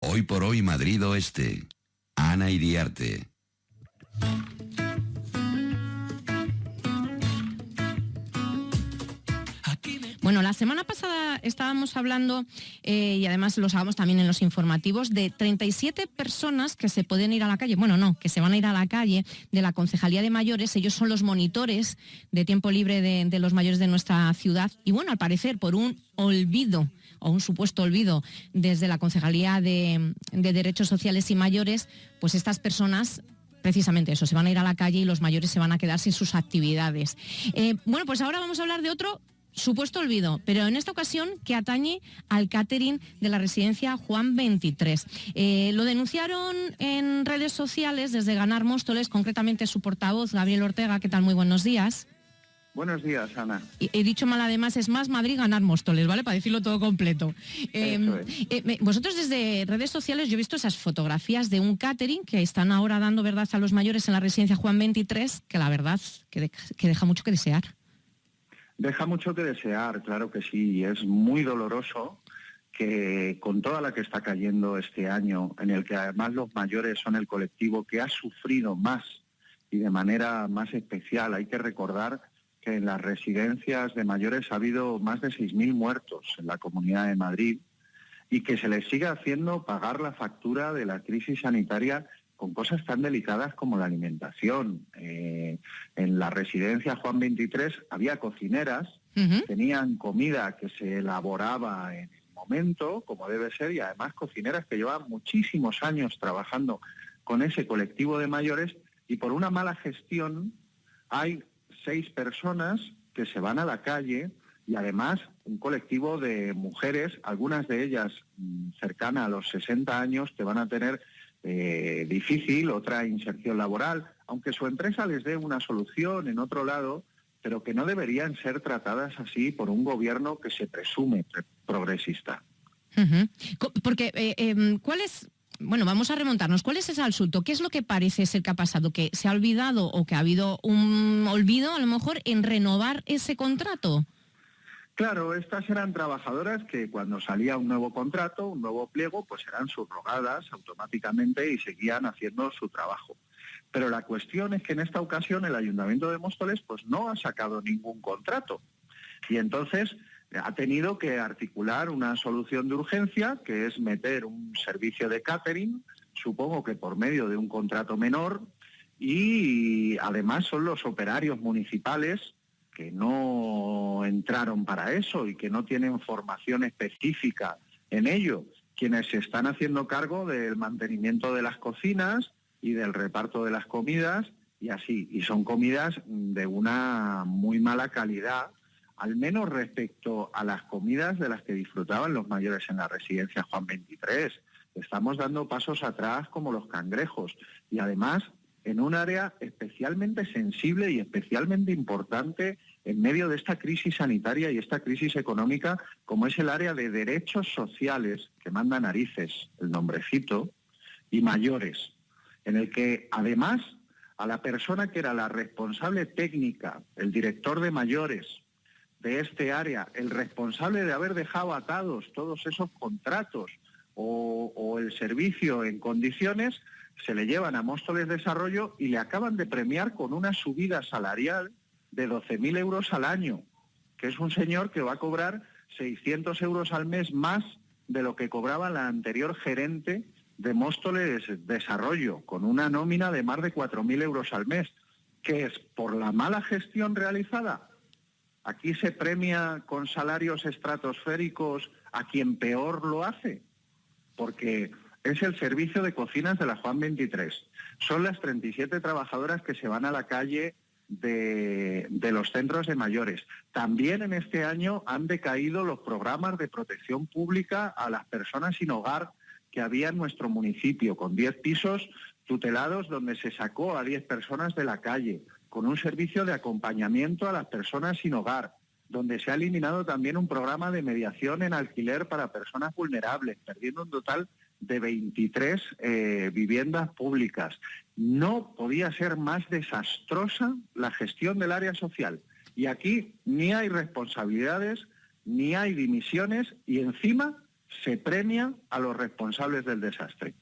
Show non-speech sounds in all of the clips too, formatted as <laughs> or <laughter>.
Hoy por hoy Madrid Oeste. Ana Iriarte. Bueno, la semana pasada estábamos hablando, eh, y además lo sabemos también en los informativos, de 37 personas que se pueden ir a la calle, bueno, no, que se van a ir a la calle de la Concejalía de Mayores, ellos son los monitores de tiempo libre de, los mayores de nuestra ciudad, y bueno, al parecer por un olvido o un supuesto olvido desde la Concejalía de, Derechos Sociales y Mayores, pues estas personas precisamente eso, se van a ir a la calle y los mayores se van a quedar sin sus actividades. Eh, bueno, pues ahora vamos a hablar de otro supuesto olvido, pero en esta ocasión que atañe al catering de la residencia Juan 23. Eh, lo denunciaron en redes sociales desde Ganar Móstoles, concretamente su portavoz, Gabriel Ortega. ¿Qué tal? Muy buenos días. Buenos días, Ana. He dicho mal además, es más Madrid ganar Móstoles, ¿vale? Para decirlo todo completo. Em, eh, vosotros desde redes sociales, yo he visto esas fotografías de un catering que están ahora dando verdad a los mayores en la residencia Juan 23, que la verdad que deja mucho que desear. Deja mucho que desear, claro que sí, es muy doloroso que con toda la que está cayendo este año, en el que además los mayores son el colectivo que ha sufrido más y de manera más especial, hay que recordar que en las residencias de mayores ha habido más de 6.000 muertos en la Comunidad de Madrid y que se les sigue haciendo pagar la factura de la crisis sanitaria con cosas tan delicadas como la alimentación. Eh, en la residencia Juan 23 había cocineras, tenían comida que se elaboraba en el momento, como debe ser, y además cocineras que llevaban muchísimos años trabajando con ese colectivo de mayores y por una mala gestión hay seis personas que se van a la calle y además un colectivo de mujeres, algunas de ellas mm, cercanas a los 60 años, que van a tener eh, difícil, otra inserción laboral, aunque su empresa les dé una solución en otro lado, pero que no deberían ser tratadas así por un gobierno que se presume progresista. Porque, eh, em, ¿cuál es, bueno, vamos a remontarnos. ¿Cuál es ese asunto? ¿Qué es lo que parece ser que ha pasado? ¿Que se ha olvidado o que ha habido un olvido a lo mejor en renovar ese contrato? Claro, estas eran trabajadoras que cuando salía un nuevo contrato, un nuevo pliego, pues eran subrogadas automáticamente y seguían haciendo su trabajo. Pero la cuestión es que en esta ocasión el Ayuntamiento de Móstoles pues no ha sacado ningún contrato. Y entonces ha tenido que articular una solución de urgencia, que es meter un servicio de catering, supongo que por medio de un contrato menor, y además son los operarios municipales que no entraron para eso y que no tienen formación específica en ello, quienes se están haciendo cargo del mantenimiento de las cocinas y del reparto de las comidas y así. Y son comidas de una muy mala calidad, al menos respecto a las comidas de las que disfrutaban los mayores en la residencia Juan 23. Estamos dando pasos atrás como los cangrejos y además en un área especialmente sensible y especialmente importante en medio de esta crisis sanitaria y esta crisis económica, como es el área de derechos sociales, que manda narices, el nombrecito, y mayores, en el que además a la persona que era la responsable técnica, el director de mayores de este área, el responsable de haber dejado atados todos esos contratos o, el servicio en condiciones, se le llevan a Móstoles Desarrollo y le acaban de premiar con una subida salarial de 12.000 euros al año, que es un señor que va a cobrar 600 euros al mes más de lo que cobraba la anterior gerente de Móstoles Desarrollo, con una nómina de más de 4.000 euros al mes, que es por la mala gestión realizada. Aquí se premia con salarios estratosféricos a quien peor lo hace, porque es el servicio de cocinas de la Juan 23. Son las 37 trabajadoras que se van a la calle de, los centros de mayores. También en este año han decaído los programas de protección pública a las personas sin hogar que había en nuestro municipio, con 10 pisos tutelados donde se sacó a 10 personas de la calle, con un servicio de acompañamiento a las personas sin hogar, donde se ha eliminado también un programa de mediación en alquiler para personas vulnerables, perdiendo un total de 23 eh, viviendas públicas. No podía ser más desastrosa la gestión del área social. Y aquí ni hay responsabilidades, ni hay dimisiones y encima se premia a los responsables del desastre.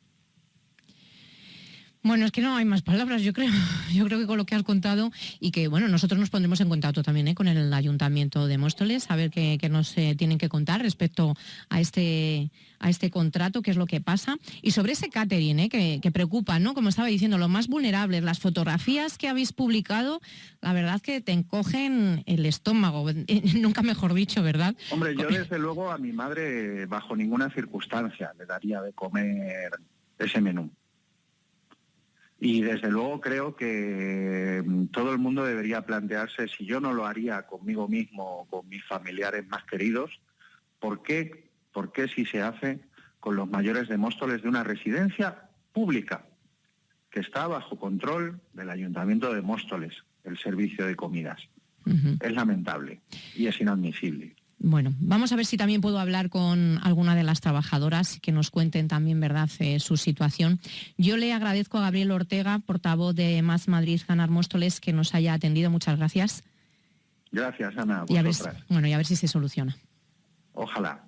Bueno, es que no hay más palabras, yo creo. <laughs> Yo creo que con lo que has contado y que, bueno, nosotros nos pondremos en contacto también ¿eh? con el Ayuntamiento de Móstoles, a ver qué, nos eh, tienen que contar respecto a este, a este contrato, qué es lo que pasa. Y sobre ese catering, ¿eh? que, preocupa, ¿no? Como estaba diciendo, lo más vulnerables, las fotografías que habéis publicado, la verdad que te encogen el estómago, <laughs> nunca mejor dicho, ¿verdad? Hombre, yo desde luego a mi madre bajo ninguna circunstancia le daría de comer ese menú. Y desde luego creo que mm, todo el mundo debería plantearse si yo no lo haría conmigo mismo o con mis familiares más queridos, ¿por qué, por qué si se hace con los mayores de Móstoles de una residencia pública que está bajo control del Ayuntamiento de Móstoles, el servicio de comidas? Es lamentable y es inadmisible. Bueno, vamos a ver si también puedo hablar con alguna de las trabajadoras que nos cuenten también, ¿verdad?, eh, su situación. Yo le agradezco a Gabriel Ortega, portavoz de Más Madrid Ganar Móstoles, que nos haya atendido. Muchas gracias. Gracias, Ana. Y a ver, bueno, y a ver si se soluciona. Ojalá.